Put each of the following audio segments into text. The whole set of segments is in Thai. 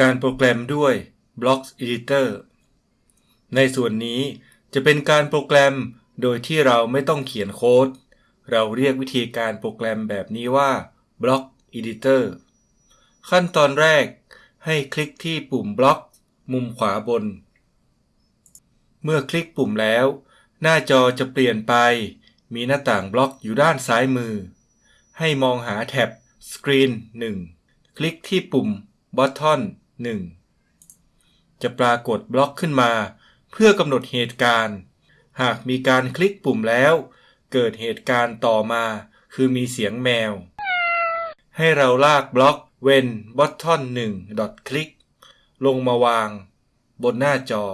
การโปรแกรมด้วย Blocks Editor ในส่วนนี้จะเป็นการโปรแกรม โดยที่เราไม่ต้องเขียนโค้ด เราเรียกวิธีการโปรแกรมแบบนี้ว่า Block Editor ขั้นตอนแรกให้คลิกที่ปุ่ม Block มุมขวาบน เมื่อคลิกปุ่มแล้ว หน้าจอจะเปลี่ยนไป มีหน้าต่างบล็อกอยู่ด้านซ้ายมือ ให้มองหาแท็บ Screen 1 คลิกที่ปุ่ม Button 1 จะปรากฏบล็อกขึ้นมา เพื่อกำหนดเหตุการณ์ หากมีการคลิกปุ่มแล้ว เกิดเหตุการณ์ต่อมา คือมีเสียงแมว ให้เราลากบล็อก when button 1 dot click ลงมาวาง บนหน้าจอ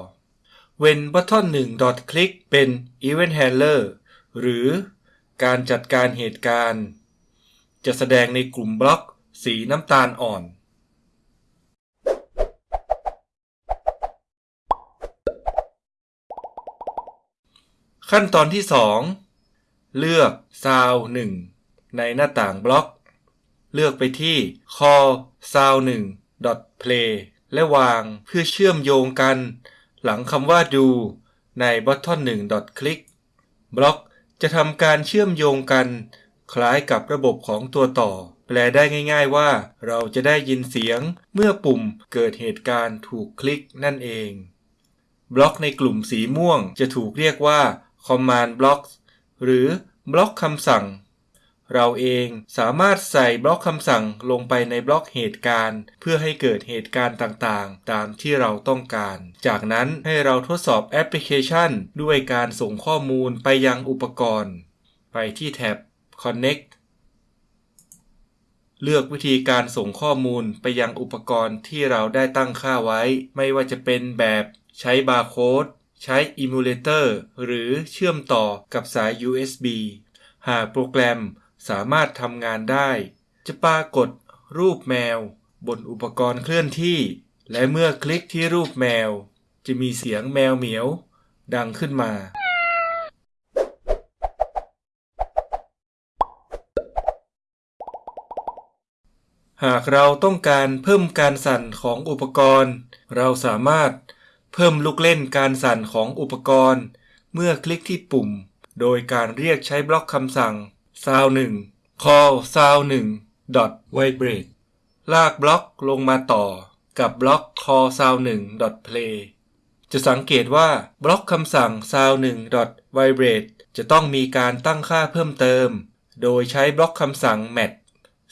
when button 1 dot click เป็น event handler หรือการจัดการเหตุการณ์ จะแสดงในกลุ่มบล็อก สีน้ำตาลอ่อน ขั้นตอนที่ 2 เลือก Sound 1ในหน้าต่างบล็อก เลือกไปที่ call sound 1 play และวางเพื่อเชื่อมโยงกัน หลังคำว่าดูใน button 1 click บล็อกจะทำการเชื่อมโยงกัน คล้ายกับระบบของตัวต่อ แปลได้ง่าย ๆ ว่าเราจะได้ยินเสียงเมื่อปุ่มเกิดเหตุการณ์ถูกคลิกนั่นเอง บล็อกในกลุ่มสีม่วงจะถูกเรียกว่า command blocks หรือบล็อกคำสั่ง เราเองสามารถใส่บล็อกคำสั่งลงไปในบล็อกเหตุการณ์ เพื่อให้เกิดเหตุการณ์ต่างๆ ตามที่เราต้องการ จากนั้นให้เราทดสอบแอปพลิเคชัน ด้วยการส่งข้อมูลไปยังอุปกรณ์ ไปที่แท็บ connect เลือกวิธีการส่งข้อมูลไปยังอุปกรณ์ที่เราได้ตั้งค่าไว้ ไม่ว่าจะเป็นแบบใช้บาร์โค้ด ใช้ Emulator หรือเชื่อมต่อกับสาย USB หากโปรแกรมสามารถทำงานได้ จะปรากฏรูปแมว บนอุปกรณ์เคลื่อนที่ และเมื่อคลิกที่รูปแมว จะมีเสียงแมวเหมียว ดังขึ้นมาหากเราต้องการเพิ่มการสั่นของอุปกรณ์ เราสามารถ เพิ่มลูกเล่นการสั่นของอุปกรณ์ เมื่อคลิกที่ปุ่ม โดยการเรียกใช้บล็อกคำสั่ง sound 1 call sound 1 dot vibrate ลากบล็อกลงมาต่อกับบล็อก call sound 1 dot play จะสังเกตว่าบล็อกคำสั่ง sound 1 dot vibrate จะต้องมีการตั้งค่าเพิ่มเติม โดยใช้บล็อกคำสั่ง mat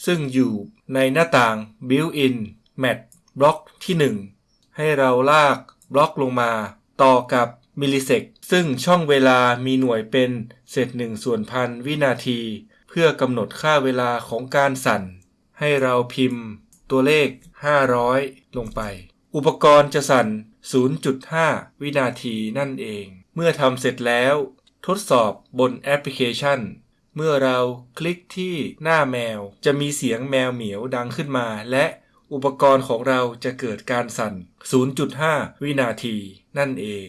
ซึ่งอยู่ในหน้าต่าง built-in mat บล็อกที่ 1 ให้เราลาก บล็อกลงมา ต่อกับ millisec ซึ่งช่องเวลามีหน่วยเป็นเศษหนึ่งส่วนพันวินาที เพื่อกำหนดค่าเวลาของการสั่น ให้เราพิมพ์ ตัวเลข 500 ลงไป อุปกรณ์จะสั่น 0.5 วินาทีนั่นเอง เมื่อทำเสร็จแล้ว ทดสอบบนแอปพลิเคชัน เมื่อเราคลิกที่หน้าแมวจะมีเสียงแมวเหมียวดังขึ้นมาและ อุปกรณ์ของเราจะเกิดการสั่น 0.5 วินาทีนั่นเอง